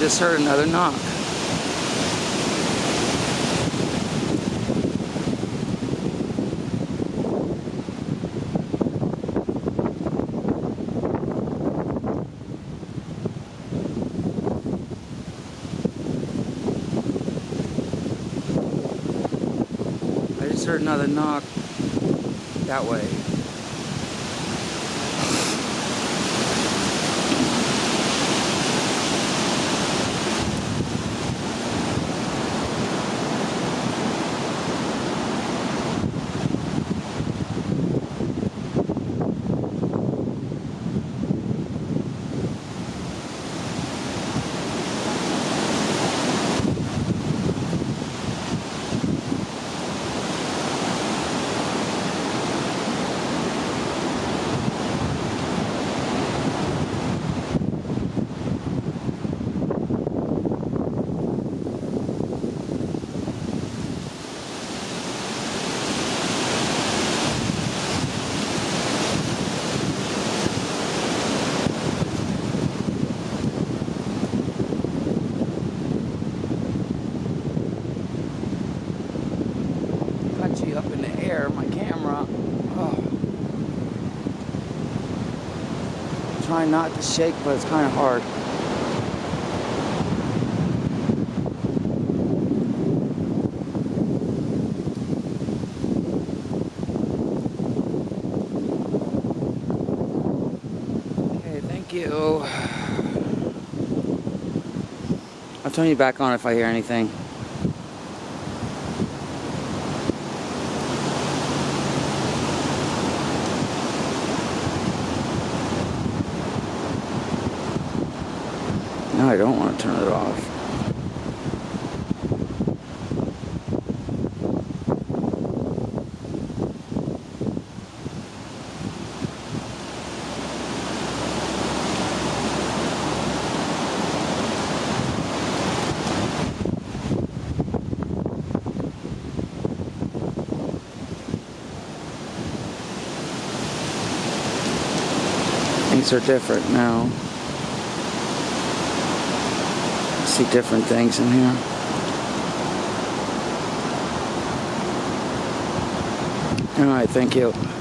just heard another knock. I just heard another knock that way. Trying not to shake, but it's kind of hard. Okay, thank you. I'll turn you back on if I hear anything. No, I don't want to turn it off. Things are different now. See different things in here. All right, thank you.